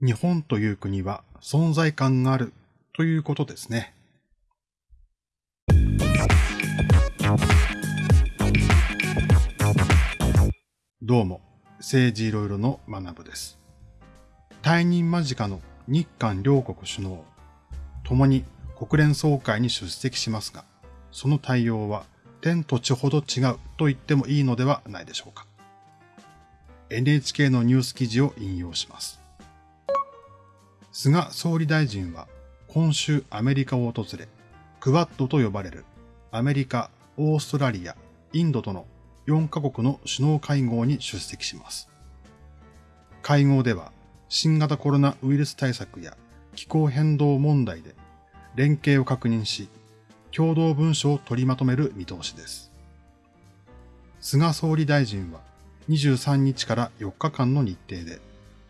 日本という国は存在感があるということですね。どうも、政治いろいろの学部です。退任間近の日韓両国首脳、共に国連総会に出席しますが、その対応は天と地ほど違うと言ってもいいのではないでしょうか。NHK のニュース記事を引用します。菅総理大臣は今週アメリカを訪れ、クワッドと呼ばれるアメリカ、オーストラリア、インドとの4カ国の首脳会合に出席します。会合では新型コロナウイルス対策や気候変動問題で連携を確認し、共同文書を取りまとめる見通しです。菅総理大臣は23日から4日間の日程で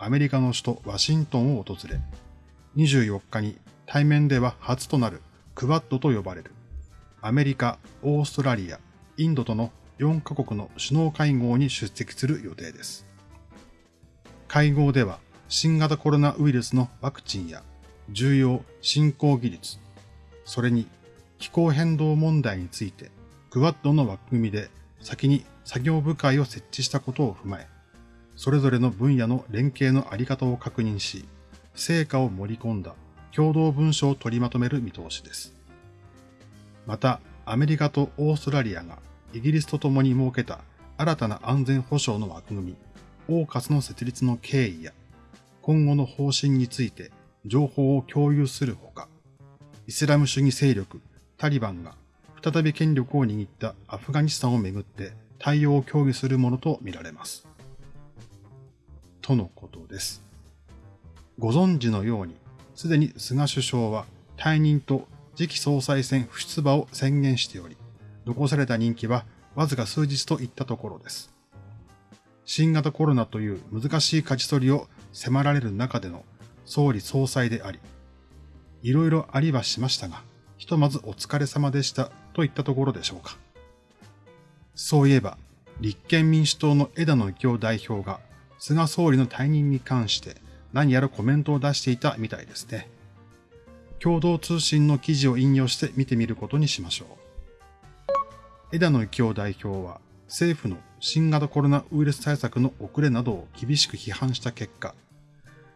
アメリカの首都ワシントンを訪れ、24日に対面では初となるクワッドと呼ばれるアメリカ、オーストラリア、インドとの4カ国の首脳会合に出席する予定です。会合では新型コロナウイルスのワクチンや重要振興技術、それに気候変動問題についてクワッドの枠組みで先に作業部会を設置したことを踏まえ、それぞれの分野の連携のあり方を確認し、成果を盛り込んだ共同文書を取りまとめる見通しです。また、アメリカとオーストラリアがイギリスと共に設けた新たな安全保障の枠組み、オーカスの設立の経緯や、今後の方針について情報を共有するほか、イスラム主義勢力タリバンが再び権力を握ったアフガニスタンをめぐって対応を協議するものとみられます。とのことです。ご存知のように、すでに菅首相は退任と次期総裁選不出馬を宣言しており、残された任期はわずか数日といったところです。新型コロナという難しい舵取りを迫られる中での総理総裁であり、いろいろありはしましたが、ひとまずお疲れ様でしたといったところでしょうか。そういえば、立憲民主党の枝野幸男代表が菅総理の退任に関して何やらコメントを出していたみたいですね。共同通信の記事を引用して見てみることにしましょう。枝野幸男代表は政府の新型コロナウイルス対策の遅れなどを厳しく批判した結果、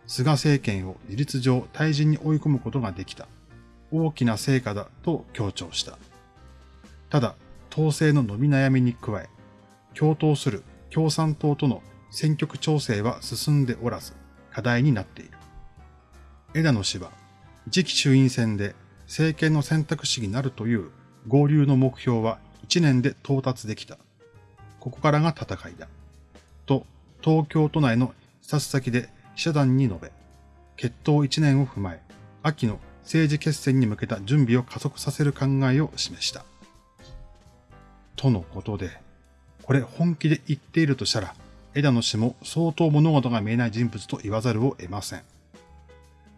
菅政権を事実上退陣に追い込むことができた大きな成果だと強調した。ただ、統制の伸び悩みに加え、共闘する共産党との選挙区調整は進んでおらず、課題になっている。枝野氏は次期衆院選で政権の選択肢になるという合流の目標は1年で到達できた。ここからが戦いだ。と、東京都内の視察先で記者団に述べ、決闘1年を踏まえ、秋の政治決戦に向けた準備を加速させる考えを示した。とのことで、これ本気で言っているとしたら、枝野氏も相当物事が見えない人物と言わざるを得ません。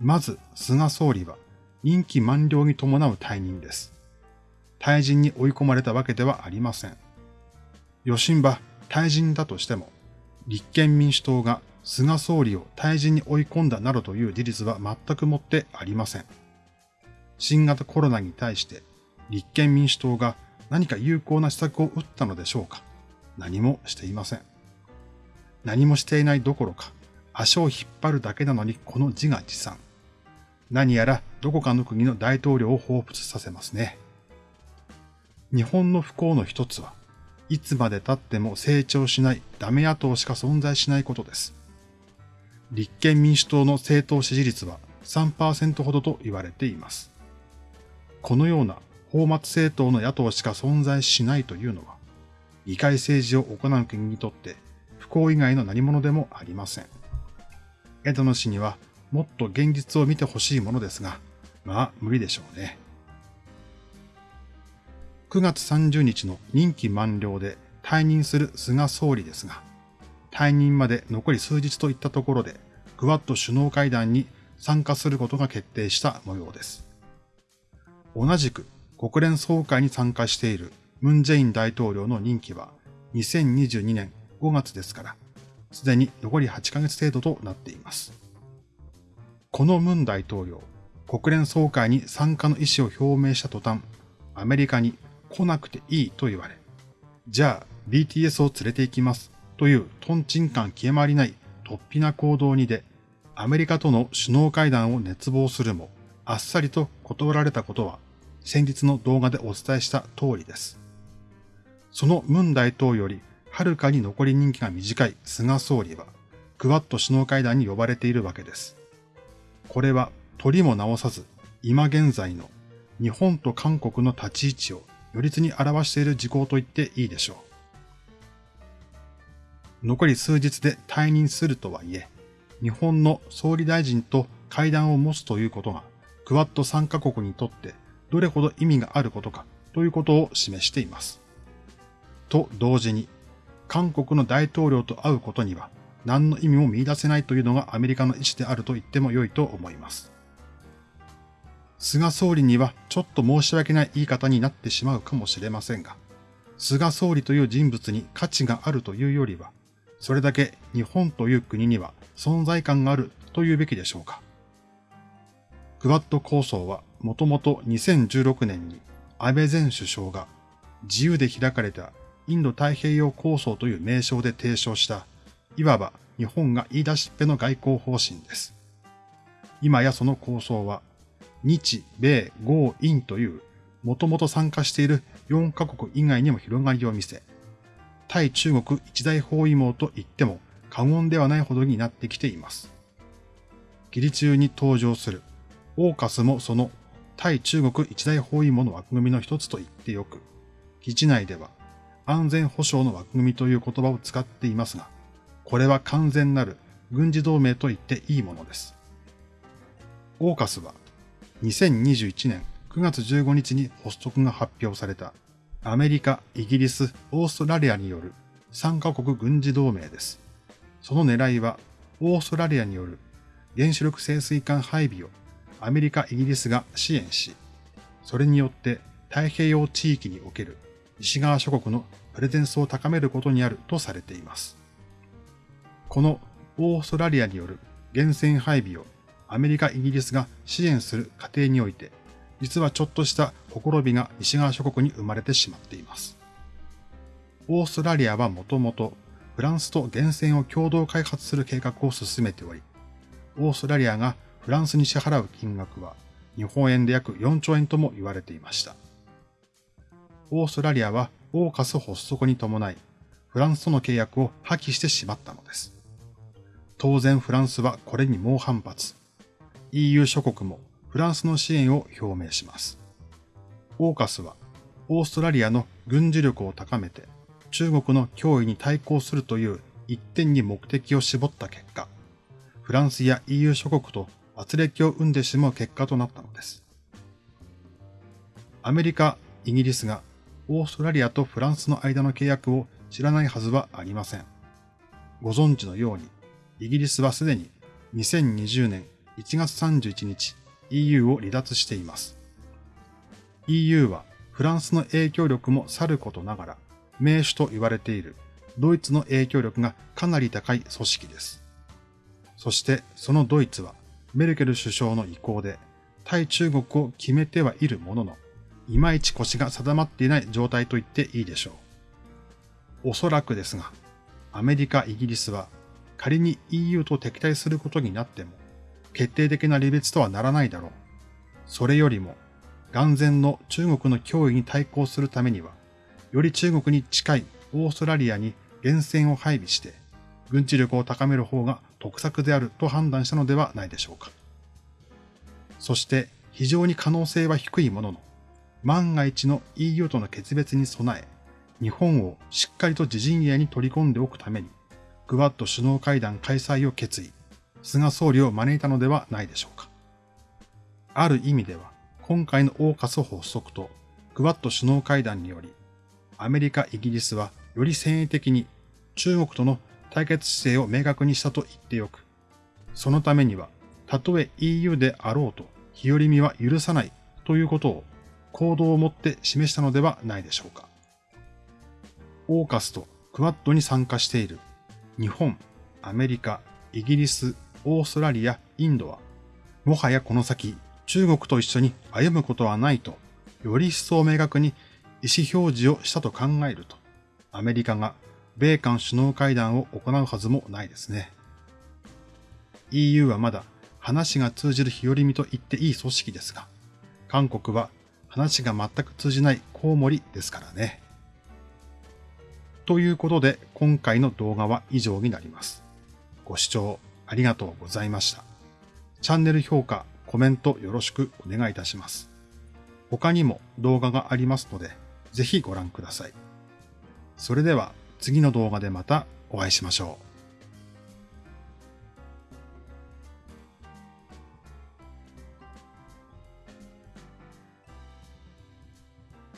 まず、菅総理は任期満了に伴う退任です。退陣に追い込まれたわけではありません。余震は退陣だとしても、立憲民主党が菅総理を退陣に追い込んだなどという事実は全くもってありません。新型コロナに対して立憲民主党が何か有効な施策を打ったのでしょうか何もしていません。何もしていないどころか、足を引っ張るだけなのにこの自画自賛。何やらどこかの国の大統領を彷彿させますね。日本の不幸の一つは、いつまで経っても成長しないダメ野党しか存在しないことです。立憲民主党の政党支持率は3%ほどと言われています。このような法末政党の野党しか存在しないというのは、議会政治を行う国にとって不幸以外の何者でもありません。枝野氏にはもっと現実を見てほしいものですが、まあ無理でしょうね。9月30日の任期満了で退任する菅総理ですが、退任まで残り数日といったところで、クワッド首脳会談に参加することが決定した模様です。同じく国連総会に参加しているムン・ジェイン大統領の任期は2022年5月ですから、すでに残り8ヶ月程度となっています。このムン大統領、国連総会に参加の意思を表明した途端、アメリカに来なくていいと言われ、じゃあ BTS を連れて行きますというトンチン感消え回りない突飛な行動にで、アメリカとの首脳会談を熱望するも、あっさりと断られたことは、先日の動画でお伝えした通りです。そのムン大統領よりはるかに残り人気が短い菅総理は、クワッド首脳会談に呼ばれているわけです。これは取りも直さず、今現在の日本と韓国の立ち位置を如実に表している事項と言っていいでしょう。残り数日で退任するとはいえ、日本の総理大臣と会談を持つということが、クワッド参加国にとってどれほど意味があることかということを示しています。と同時に、韓国の大統領と会うことには何の意味も見出せないというのがアメリカの意思であると言っても良いと思います。菅総理にはちょっと申し訳ない言い方になってしまうかもしれませんが、菅総理という人物に価値があるというよりは、それだけ日本という国には存在感があるというべきでしょうか。クワッド構想はもともと2016年に安倍前首相が自由で開かれたインド太平洋構想という名称で提唱した、いわば日本が言い出しっぺの外交方針です。今やその構想は、日、米、豪、印という、もともと参加している4カ国以外にも広がりを見せ、対中国一大包囲網と言っても過言ではないほどになってきています。義理中に登場する、オーカスもその対中国一大包囲網の枠組みの一つと言ってよく、基地内では安全保障の枠組みという言葉を使っていますが、これは完全なる軍事同盟と言っていいものです。オーカスは2021年9月15日に発足が発表されたアメリカ、イギリス、オーストラリアによる3カ国軍事同盟です。その狙いはオーストラリアによる原子力潜水艦配備をアメリカ、イギリスが支援し、それによって太平洋地域における西側諸国のプレゼンスを高めることにあるとされています。このオーストラリアによる源泉配備をアメリカ、イギリスが支援する過程において、実はちょっとしたほころびが西側諸国に生まれてしまっています。オーストラリアはもともとフランスと源泉を共同開発する計画を進めており、オーストラリアがフランスに支払う金額は日本円で約4兆円とも言われていました。オーストラリアはオーカス発足に伴い、フランスとの契約を破棄してしまったのです。当然フランスはこれに猛反発。EU 諸国もフランスの支援を表明します。オーカスはオーストラリアの軍事力を高めて中国の脅威に対抗するという一点に目的を絞った結果、フランスや EU 諸国と圧力を生んでしまう結果となったのです。アメリカ、イギリスがオーストラリアとフランスの間の契約を知らないはずはありません。ご存知のように、イギリスはすでに2020年1月31日 EU を離脱しています。EU はフランスの影響力もさることながら、名手と言われているドイツの影響力がかなり高い組織です。そしてそのドイツはメルケル首相の意向で対中国を決めてはいるものの、いまいち腰が定まっていない状態と言っていいでしょう。おそらくですが、アメリカ、イギリスは仮に EU と敵対することになっても、決定的な離別とはならないだろう。それよりも、眼前の中国の脅威に対抗するためには、より中国に近いオーストラリアに源泉を配備して、軍事力を高める方が得策であると判断したのではないでしょうか。そして非常に可能性は低いものの、万が一の EU との決別に備え、日本をしっかりと自陣営に取り込んでおくために、クワッド首脳会談開催を決意、菅総理を招いたのではないでしょうか。ある意味では、今回のオーカス発足とクワッド首脳会談により、アメリカ、イギリスはより戦意的に中国との対決姿勢を明確にしたと言ってよく、そのためには、たとえ EU であろうと日和見は許さないということを行動をもって示したのではないでしょうか。オーカスとクワッドに参加している日本、アメリカ、イギリス、オーストラリア、インドはもはやこの先、中国と一緒に歩むことはないと、より一層明確に意思表示をしたと考えると、アメリカが米韓首脳会談を行うはずもないですね。EU はまだ話が通じる日和見と言っていい組織ですが、韓国は話が全く通じないコウモリですからね。ということで今回の動画は以上になります。ご視聴ありがとうございました。チャンネル評価、コメントよろしくお願いいたします。他にも動画がありますので、ぜひご覧ください。それでは次の動画でまたお会いしましょう。